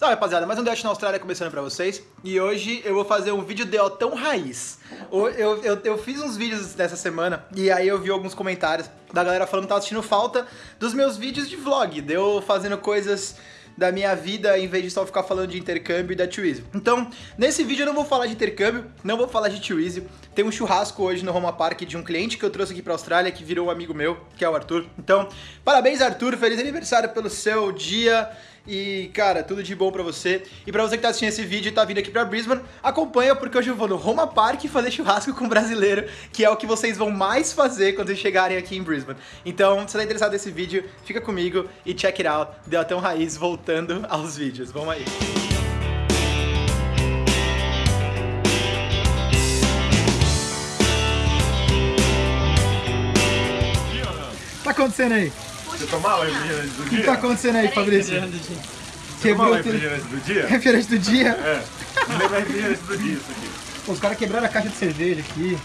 Salve rapaziada, mais um Dash na Austrália começando pra vocês E hoje eu vou fazer um vídeo de tão raiz eu, eu, eu, eu, fiz uns vídeos dessa semana E aí eu vi alguns comentários da galera falando que tava sentindo falta dos meus vídeos de vlog Deu fazendo coisas da minha vida em vez de só ficar falando de intercâmbio e da Twizy. Então, nesse vídeo eu não vou falar de intercâmbio, não vou falar de Twizy. Tem um churrasco hoje no Roma Park de um cliente que eu trouxe aqui pra Austrália, que virou um amigo meu, que é o Arthur. Então, parabéns Arthur, feliz aniversário pelo seu dia. E, cara, tudo de bom pra você. E pra você que tá assistindo esse vídeo e tá vindo aqui pra Brisbane, acompanha porque hoje eu vou no Roma Park fazer churrasco com brasileiro, que é o que vocês vão mais fazer quando chegarem aqui em Brisbane. Então, se tá interessado nesse vídeo, fica comigo e check it out. Deu até um raiz voltando aos vídeos. Vamos aí. tá acontecendo aí? Você tomava refrigerante do dia? O que tá acontecendo aí, Fabrício? Você Quebrou refrigerante do dia? Refrigerante do dia? É. Não lembra refrigerante do dia isso aqui. Pô, os caras quebraram a caixa de cerveja aqui.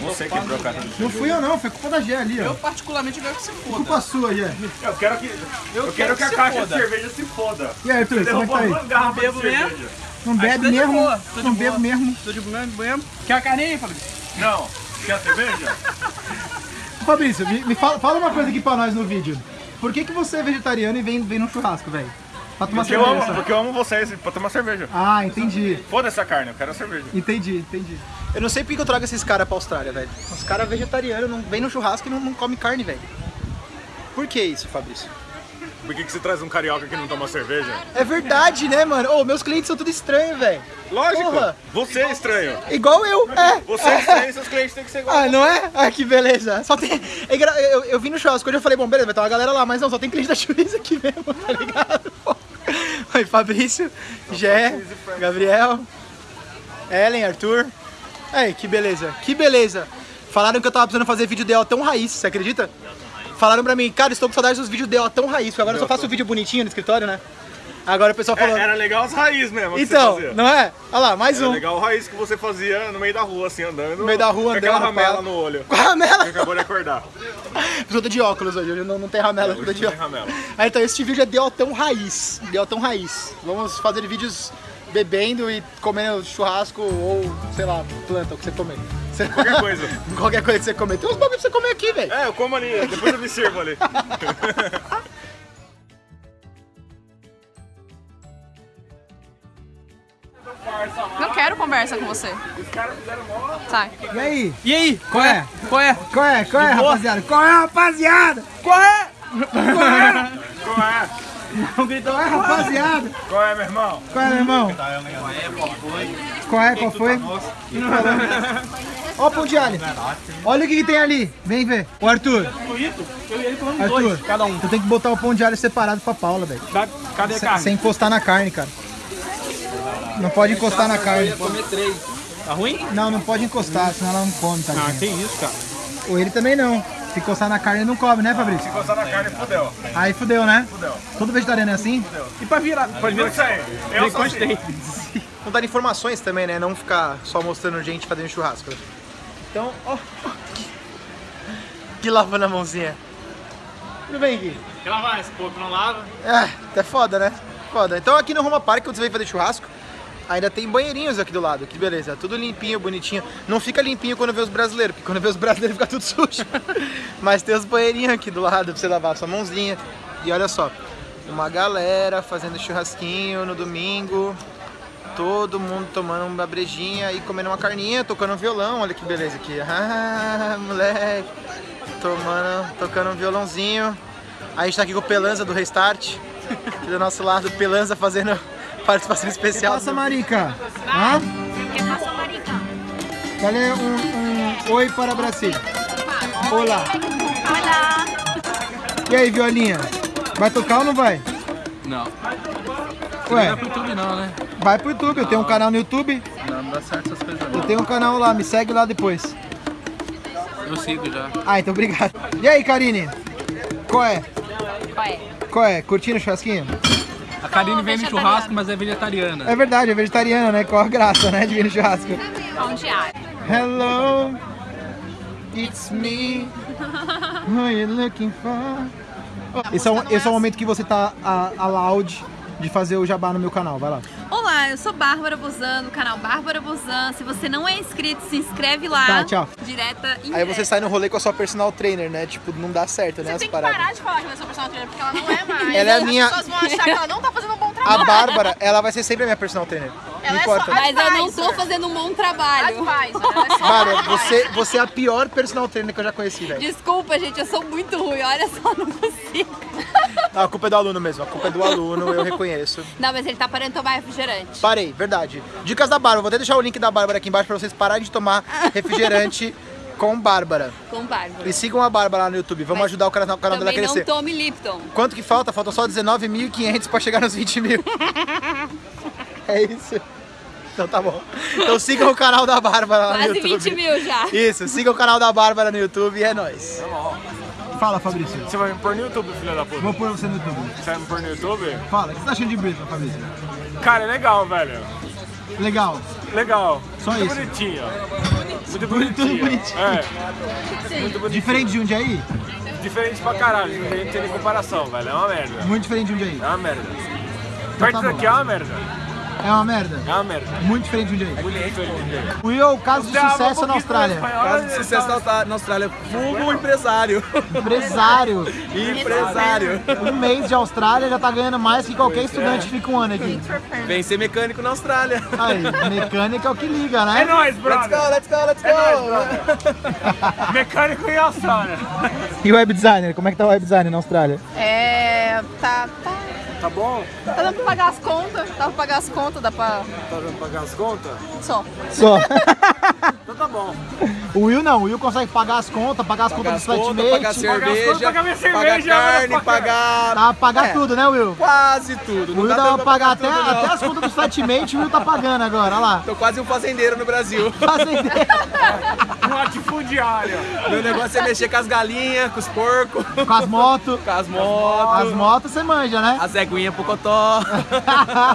Você quebrou a caixa de cerveja. Não fui eu não, foi culpa da Gé ali, ó. Eu particularmente quero que você foda. Culpa sua, Gé. Eu quero que, eu, eu quero que, que a caixa foda. de cerveja se foda. E aí, Arthur, como é que tá aí? Não bebo mesmo. Não bebe mesmo? Não bebo mesmo? Tô de boa mesmo. Quer a carinha, Fabrício? Não. Quer a cerveja? Fabrício, me, me fala, fala, uma coisa aqui pra nós no vídeo. Por que, que você é vegetariano e vem, vem no churrasco, velho? Pra tomar porque cerveja. Eu amo, porque eu amo vocês, pra tomar cerveja. Ah, entendi. Foda essa carne, eu quero a cerveja. Entendi, entendi. Eu não sei porque eu trago esses caras pra Austrália, velho. Os caras vegetarianos não vêm no churrasco e não, não comem carne, velho. Por que isso, Fabrício? Por que, que você traz um carioca que não toma cerveja? É verdade, né, mano? Ô, oh, meus clientes são tudo estranhos, velho. Lógico. Porra. Você é estranho. Igual eu, é. Você é estranho seus clientes têm que ser igual. Ah, não é? Ah, que beleza. Só tem... Eu, eu vim no churrasco hoje eu falei, bom, beleza, vai ter uma galera lá, mas não, só tem cliente da Chuiz aqui mesmo, tá ligado? Oi, Fabrício, Gé, Gabriel, Ellen, Arthur. Aí, que beleza, que beleza. Falaram que eu tava precisando fazer vídeo de tão raiz, você acredita? Falaram pra mim, cara, estou com saudade dos vídeos dela tão raiz, porque agora eu só faço vídeo bonitinho no escritório, né? Agora o pessoal falou... É, era legal as raízes mesmo Então, não é? Olha lá, mais era um. legal a raiz que você fazia no meio da rua, assim, andando. No meio da rua, andando. Com aquela ramela no olho. Com a ramela? Você acabou de acordar. Eu tô de óculos hoje, hoje não, não tem ramela. É, hoje de não tem ramela. Aí, então, esse vídeo é Deltão Raiz. Deltão Raiz. Vamos fazer vídeos bebendo e comendo churrasco ou, sei lá, planta, o que você comer. Qualquer coisa. Qualquer coisa que você comer. Tem uns bagulho pra você comer aqui, velho. É, eu como ali, depois eu me sirvo ali. Não quero conversa com você. Sai. E aí? E aí? Qual é? Qual é? Qual é? Qual é, rapaziada? Qual é, rapaziada? Qual é? Qual é? Qual é? Não gritou, é rapaziada. Qual é, meu irmão? Qual é, meu irmão? Qual é, qual foi? Ó o pão de alho. Olha o que, que, tem ali. Vem ver. O Arthur. Arthur, cada um. Tu tem que botar o pão de alho separado pra Paula, velho. Cadê a carne? Sem encostar na carne, cara. Não pode encostar na carne. comer três. Tá ruim? Não, não pode encostar, senão ela não come, tá? Ah, tem isso, cara. Ou ele também não. Se encostar na carne, ele não come, né, Fabrício? Se encostar na carne, fudeu. Aí fudeu, né? Fudeu. Todo vegetariano é assim? Fudeu. E pra virar? Pode virar isso aí. Eu só sei. Não dar informações também, né? Não ficar só mostrando gente fazendo churrasco. Então, ó. Oh, que, que lavando a mãozinha. Tudo bem, Gui? Quer lavar esse pouco, não lava? É, é foda, né? Foda. Então aqui no Roma Park, quando você vem fazer churrasco, ainda tem banheirinhos aqui do lado, que beleza, tudo limpinho, bonitinho. Não fica limpinho quando vê os brasileiros, porque quando vê os brasileiros fica tudo sujo. Mas tem os banheirinhos aqui do lado pra você lavar a sua mãozinha. E olha só, uma galera fazendo churrasquinho no domingo. Todo mundo tomando uma brejinha e comendo uma carninha, tocando um violão, olha que beleza aqui. Ah, moleque. Tomando, tocando um violãozinho. A gente tá aqui com o Pelanza do Restart. Aqui do nosso lado, Pelanza fazendo participação especial. Que passa, Marica? Hã? Que passa, Marica? Dale um, um oi para Brasil. Olá. Olá. E aí, violinha? Vai tocar ou não vai? Não. Ué? Não vai pro YouTube não, né? Vai pro YouTube, eu tenho um canal no YouTube. Não, não dá certo essas coisas não. Eu tenho um canal lá, me segue lá depois. Eu sigo já. Ah, então obrigado. E aí, Karine? Qual é? Qual é? Qual é? Curtindo o churrasquinho? A Karine vem no churrasco, mas é vegetariana. É verdade, é vegetariana, né? Qual a graça, né, de vir no churrasco? Pão de alho. Hello, it's me. Who are you looking for? Esse é, um, esse é o momento que você tá a, a loud de fazer o jabá no meu canal, vai lá. Olá, eu sou Bárbara Bozan, do canal Bárbara Bozan. Se você não é inscrito, se inscreve lá. Tá, tchau. Direta e Aí você sai no rolê com a sua personal trainer, né? Tipo, não dá certo, né? Você As tem que paradas. parar de falar que ela é sua personal trainer, porque ela não é mais. Ela é a As minha- pessoas vão achar que ela não tá fazendo um bom A trabalho. Bárbara, ela vai ser sempre a minha personal trainer. Ela não é só importa. a- Mas eu não tô fazendo um bom trabalho. Advisor, advisor. você, você é a pior personal trainer que eu já conheci, velho. Desculpa, gente, eu sou muito ruim. Olha só, não consigo. Não, a culpa é do aluno mesmo, a culpa é do aluno, eu reconheço. Não, mas ele tá parando de tomar refrigerante. Parei, verdade. Dicas da Bárbara, vou até deixar o link da Bárbara aqui embaixo pra vocês pararem de tomar refrigerante com Bárbara. Com Bárbara. E sigam a Bárbara lá no YouTube, vamos Mas ajudar o canal, o canal dela a Também não crescer. tome Lipton. Quanto que falta? Faltam só 19.500 pra chegar nos 20 mil. é isso. Então tá bom. Então sigam o canal da Bárbara lá no Quase YouTube. 20 mil já. Isso, sigam o canal da Bárbara no YouTube e é nóis. Fala, Fabrício. Você vai me pôr no YouTube, filha da puta? Vou pôr você no YouTube. Você vai me pôr no YouTube? Fala, o que você tá achando de Brisbane, Fabrício? Cara, é legal, velho. Legal. Legal. Só Muito isso. bonitinho. Muito Bonito, bonitinho. bonitinho. É, muito bonitinho. Diferente de Jundiaí? Diferente pra caralho. Não tem, tem nem comparação, velho. É uma merda. Muito diferente de Jundiaí. É uma merda. Perto tá bom. daqui é uma merda. É uma merda. É uma merda. Muito diferente de Jundiaí. Muito diferente. Will, caso de Você ama um sucesso na Austrália. Caso de sucesso na Austrália- na Austrália, vulgo empresário. Empresário. empresário. Um mês de Austrália já tá ganhando mais que qualquer estudante que fica um ano aqui. Vem ser mecânico na Austrália. Aí, mecânica é o que liga, É né? nóis, Let's brother. go, let's go, let's É nóis, go. Mecânico em Austrália. E web designer? Como é que tá o web designer na Austrália? É. Tá. Tá. Tá bom? Tá dando pra pagar as contas. Dá pra pagar as contas, dá pra. Tá dando pra pagar as contas? Só. Só. Então tá bom. O Will não, o Will consegue pagar as contas, pagar as Pagar contas as do pagar flatmate, Pagar as contas, cerveja, pagar minha pagar cerveja, carne, motherfucker. pagar tá, pagar É. tudo, né, Will? quase tudo. O Não Will dá dá pra pra pagar até, tudo, até as contas do flatmate, o Will tá pagando agora, olha lá. Tô quase um fazendeiro no Brasil. Fazendeiro. Um latifundiário. Meu negócio é mexer com as galinhas, com os porcos, Com as motos. com as motos, As motos você manja, né? as eguinhas pro cotó.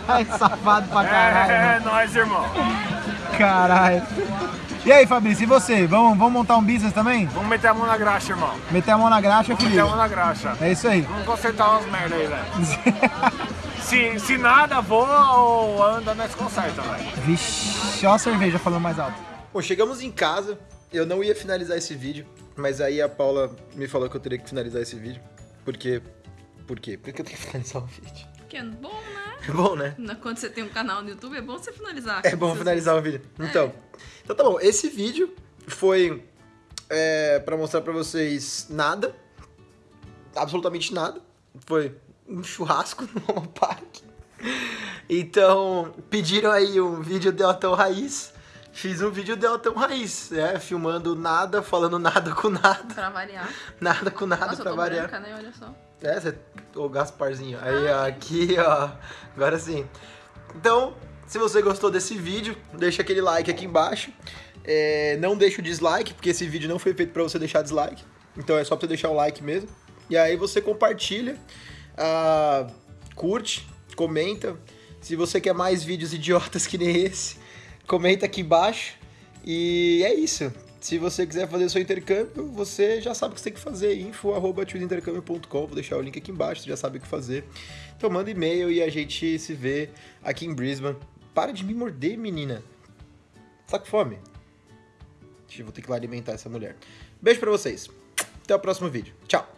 Ai, Safado pra caralho. É, né? é nóis, irmão. Caralho. E aí, Fabrício, e você? Vamos, vamos montar um business também? Vamos meter a mão na graxa, irmão. Meter a mão na graxa, Vamos meter a mão filho. na graxa. É isso aí. Vamos consertar umas merda aí, velho. Se, se nada voa ou anda, nós conserta, velho. Vixe, ó a cerveja falando mais alto. Bom, chegamos em casa. Eu não ia finalizar esse vídeo, mas aí a Paula me falou que eu teria que finalizar esse vídeo. Porque. Por quê? Porque eu tenho que finalizar o vídeo. Que é bom, né? É bom, né? Quando você tem um canal no YouTube, é bom você finalizar. É bom finalizar o vídeo. Então, então tá bom. Esse vídeo foi é, para mostrar pra vocês nada, absolutamente nada. Foi um churrasco no Home Park. Então, pediram aí um vídeo Deltão Raiz. Fiz um vídeo Deltão Raiz, né? Filmando nada, falando nada com nada. Pra variar. Nada com nada Nossa, pra variar. branca, né? Olha só. É, você, o Gasparzinho. Aí, ó, aqui, ó. Agora sim. Então, se você gostou desse vídeo, deixa aquele like aqui embaixo. É, não deixa o dislike, porque esse vídeo não foi feito pra você deixar dislike. Então é só pra você deixar o like mesmo. E aí você compartilha, ah, curte, comenta. Se você quer mais vídeos idiotas que nem esse, comenta aqui embaixo. E é isso. Se você quiser fazer seu intercâmbio, você já sabe o que você tem que fazer. info.intercâmbio.com Vou deixar o link aqui embaixo, você já sabe o que fazer. Então manda e-mail e a gente se vê aqui em Brisbane. Para de me morder, menina. Tá com fome? Vou ter que lá alimentar essa mulher. Beijo pra vocês. Até o próximo vídeo. Tchau.